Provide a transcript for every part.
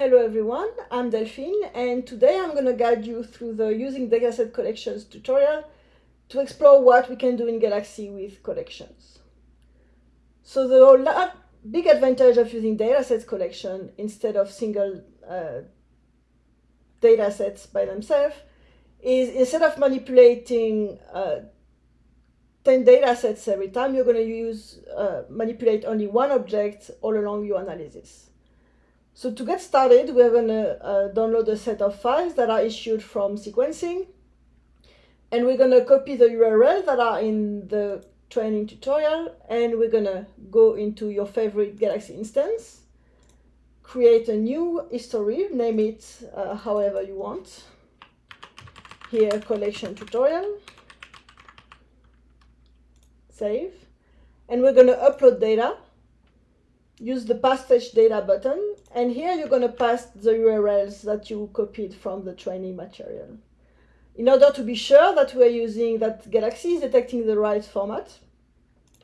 Hello everyone, I'm Delphine and today I'm going to guide you through the using dataset collections tutorial to explore what we can do in Galaxy with collections. So the big advantage of using datasets collection instead of single uh, datasets by themselves is instead of manipulating uh, 10 datasets every time, you're going to use uh, manipulate only one object all along your analysis. So to get started, we're going to uh, download a set of files that are issued from sequencing. And we're going to copy the URL that are in the training tutorial. And we're going to go into your favorite Galaxy instance, create a new history, name it uh, however you want. Here, collection tutorial. Save. And we're going to upload data use the fetch data button and here you're going to pass the URLs that you copied from the training material. In order to be sure that we're using that Galaxy is detecting the right format,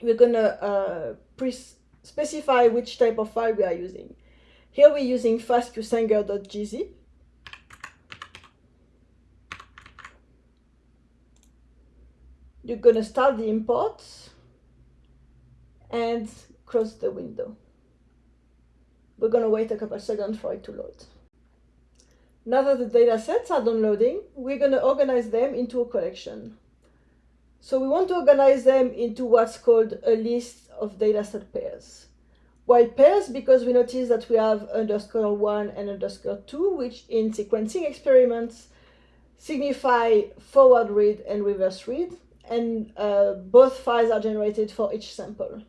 we're going to uh, specify which type of file we are using. Here we're using fastqsanger.gz. You're going to start the import and close the window. We're going to wait a couple of seconds for it to load. Now that the data sets are downloading, we're going to organize them into a collection. So we want to organize them into what's called a list of dataset pairs. Why pairs? Because we notice that we have underscore one and underscore two, which in sequencing experiments signify forward read and reverse read, and uh, both files are generated for each sample.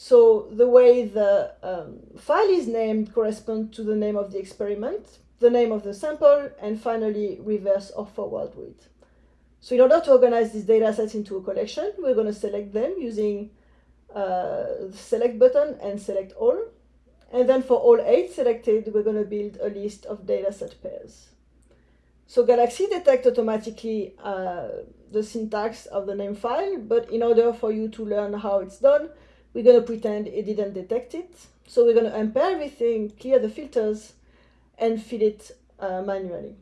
So the way the um, file is named corresponds to the name of the experiment, the name of the sample, and finally reverse or forward read. So in order to organize these data sets into a collection, we're going to select them using uh, the select button and select all. And then for all eight selected, we're going to build a list of data set pairs. So Galaxy detects automatically uh, the syntax of the name file, but in order for you to learn how it's done, we're going to pretend it didn't detect it. So we're going to unpair everything, clear the filters, and fill it uh, manually.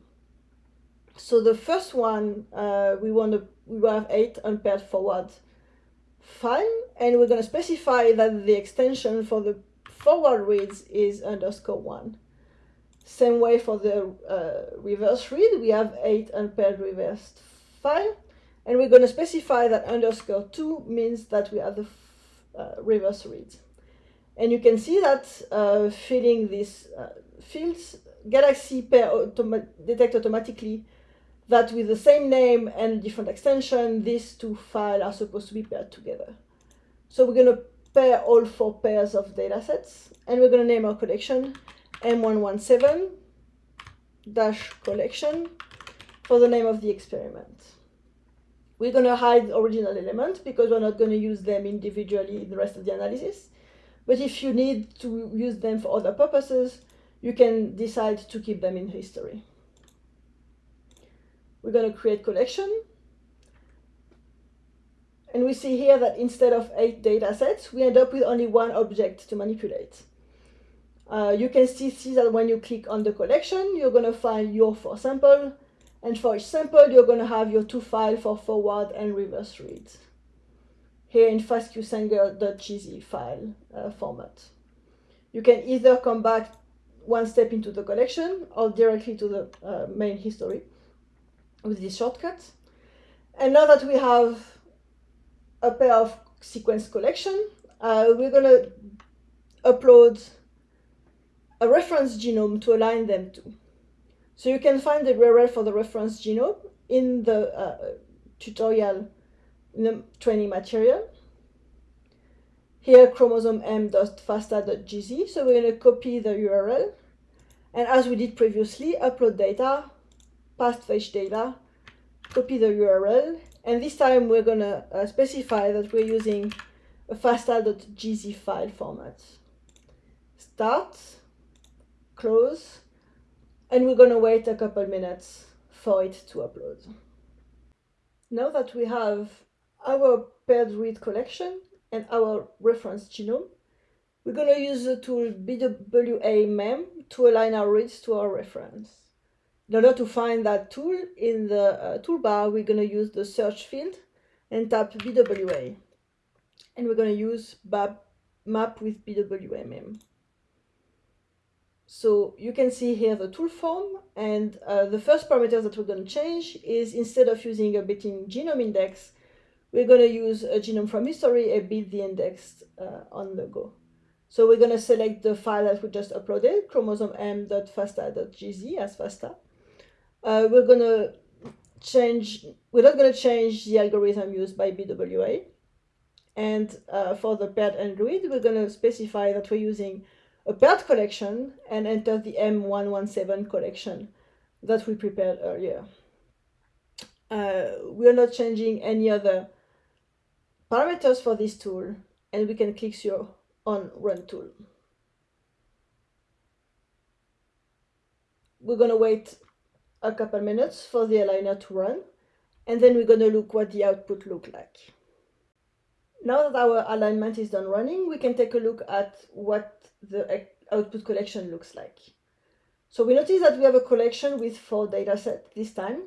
So the first one, uh, we want to we have eight unpaired forward file, and we're going to specify that the extension for the forward reads is underscore one. Same way for the uh, reverse read, we have eight unpaired reversed file, and we're going to specify that underscore two means that we have the reverse reads. And you can see that uh, filling these uh, fields, Galaxy pair automa detect automatically that with the same name and different extension, these two files are supposed to be paired together. So we're going to pair all four pairs of datasets, and we're going to name our collection M117 dash collection for the name of the experiment. We're going to hide original elements because we're not going to use them individually in the rest of the analysis. But if you need to use them for other purposes, you can decide to keep them in history. We're going to create collection. And we see here that instead of eight data sets, we end up with only one object to manipulate. Uh, you can see, see that when you click on the collection, you're going to find your four sample, and for each sample, you're going to have your two files for forward and reverse reads. Here in fastqsanger.gz file uh, format. You can either come back one step into the collection or directly to the uh, main history with this shortcut. And now that we have a pair of sequence collection, uh, we're going to upload a reference genome to align them to. So you can find the URL for the reference genome in the uh, tutorial in the training material. Here chromosome m.fasta.gz, so we're going to copy the URL. And as we did previously, upload data, paste fetch data, copy the URL, and this time we're going to uh, specify that we're using a fasta.gz file format. Start, close, and we're going to wait a couple minutes for it to upload. Now that we have our paired read collection and our reference genome, we're going to use the tool BWA-MEM to align our reads to our reference. In order to find that tool in the uh, toolbar, we're going to use the search field and tap BWA. And we're going to use map with BWA-MEM. So you can see here the tool form and uh, the first parameter that we're going to change is instead of using a built-in genome index, we're going to use a genome from history, a bit the index uh, on the go. So we're going to select the file that we just uploaded, chromosome m.fasta.gz as FASTA. Uh, we're going to change, we're not going to change the algorithm used by BWA. And uh, for the paired and read, we're going to specify that we're using a paired collection and enter the M117 collection that we prepared earlier. Uh, we are not changing any other parameters for this tool and we can click here on run tool. We're going to wait a couple minutes for the aligner to run and then we're going to look what the output look like. Now that our alignment is done running, we can take a look at what the output collection looks like. So we notice that we have a collection with four datasets this time.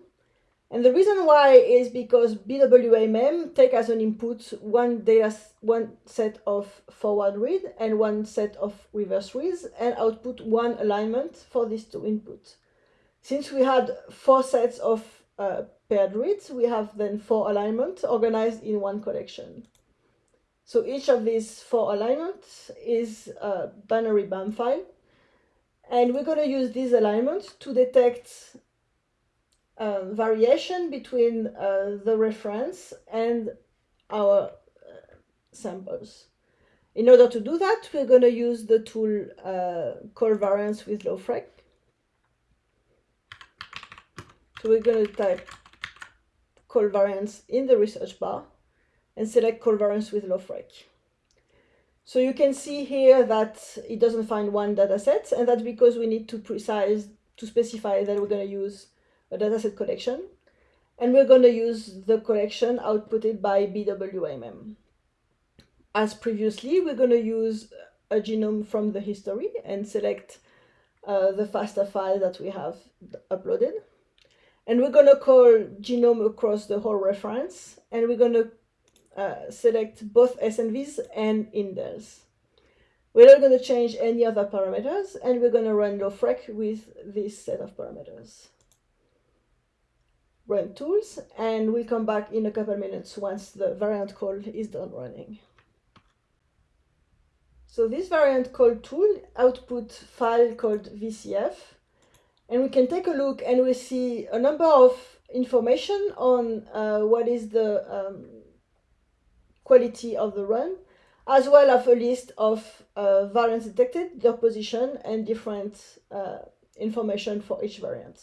And the reason why is because BWA-MEM take as an input one data, one set of forward read and one set of reverse reads and output one alignment for these two inputs. Since we had four sets of uh, paired reads, we have then four alignments organized in one collection. So each of these four alignments is a binary BAM file. And we're going to use these alignments to detect um, variation between uh, the reference and our uh, samples. In order to do that, we're going to use the tool uh, covariance with LoFreq. So we're going to type call covariance in the research bar and select covariance with LoFreq. So you can see here that it doesn't find one dataset, and that's because we need to precise, to specify that we're going to use a dataset collection. And we're going to use the collection outputted by BWA-MEM. As previously, we're going to use a genome from the history and select uh, the FASTA file that we have uploaded. And we're going to call genome across the whole reference, and we're going to uh, select both SNVs and indels. We're not going to change any other parameters, and we're going to run LoFreq with this set of parameters. Run tools, and we'll come back in a couple minutes once the variant call is done running. So this variant call tool output file called VCF, and we can take a look and we see a number of information on uh, what is the um, quality of the run, as well as a list of uh, variants detected, their position, and different uh, information for each variant.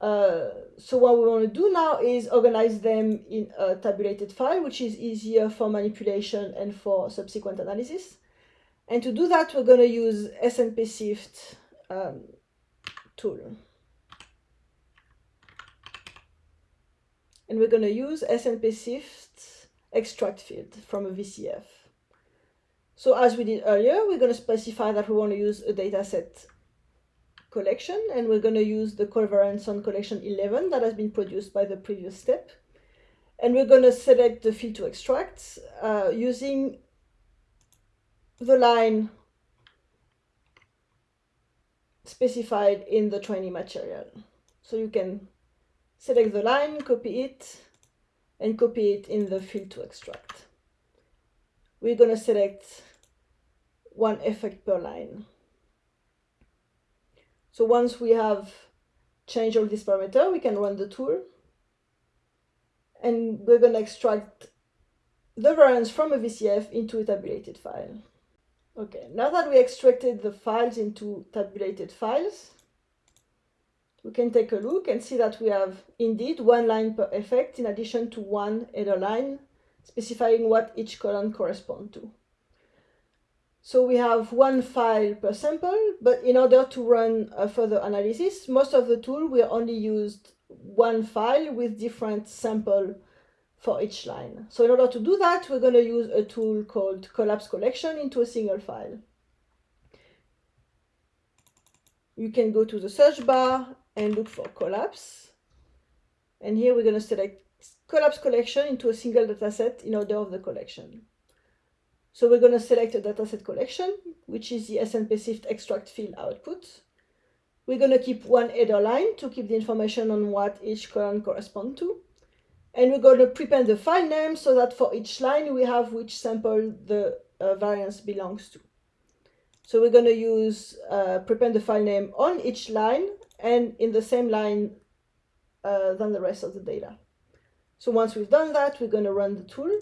Uh, so what we want to do now is organize them in a tabulated file, which is easier for manipulation and for subsequent analysis. And to do that, we're going to use SnpSift um, tool. And we're going to use SnpSift extract field from a VCF. So as we did earlier, we're going to specify that we want to use a dataset collection, and we're going to use the covariance on collection 11 that has been produced by the previous step. And we're going to select the field to extract uh, using the line specified in the training material. So you can select the line, copy it, and copy it in the field to extract. We're going to select one effect per line. So once we have changed all this parameter, we can run the tool and we're going to extract the variance from a VCF into a tabulated file. Okay, now that we extracted the files into tabulated files, we can take a look and see that we have indeed one line per effect in addition to one header line specifying what each column corresponds to. So we have one file per sample, but in order to run a further analysis, most of the tool will only used one file with different sample for each line. So in order to do that, we're going to use a tool called collapse collection into a single file. you can go to the search bar and look for collapse. And here we're going to select collapse collection into a single dataset in order of the collection. So we're going to select a dataset collection, which is the SnpSift extract field output. We're going to keep one header line to keep the information on what each column corresponds to. And we're going to prepend the file name so that for each line we have which sample the uh, variance belongs to. So we're going to use uh, prepend the file name on each line and in the same line uh, than the rest of the data. So once we've done that, we're going to run the tool.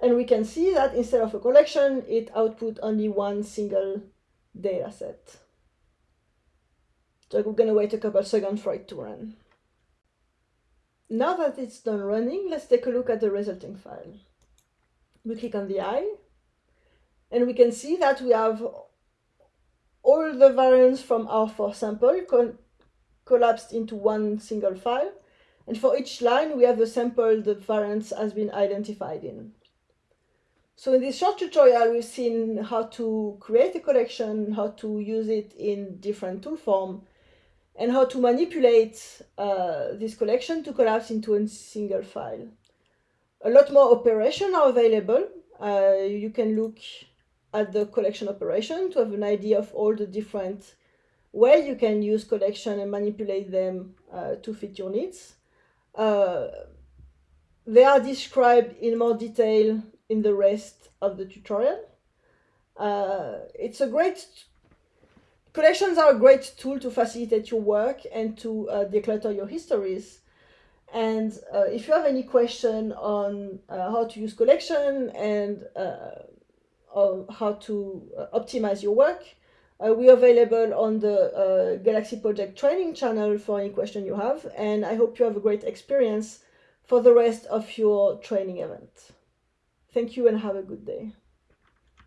And we can see that instead of a collection, it output only one single data set. So we're going to wait a couple seconds for it to run. Now that it's done running, let's take a look at the resulting file. We click on the eye and we can see that we have all the variants from our four sample collapsed into one single file. And for each line, we have the sample the variance has been identified in. So in this short tutorial, we've seen how to create a collection, how to use it in different tool form, and how to manipulate uh, this collection to collapse into a single file. A lot more operations are available. Uh, you can look at the collection operation to have an idea of all the different ways you can use collection and manipulate them uh, to fit your needs. Uh, they are described in more detail in the rest of the tutorial. Uh, it's a great, collections are a great tool to facilitate your work and to uh, declutter your histories. And uh, if you have any question on uh, how to use collection and how to uh, optimize your work. Uh, we're available on the uh, Galaxy Project training channel for any question you have, and I hope you have a great experience for the rest of your training event. Thank you and have a good day.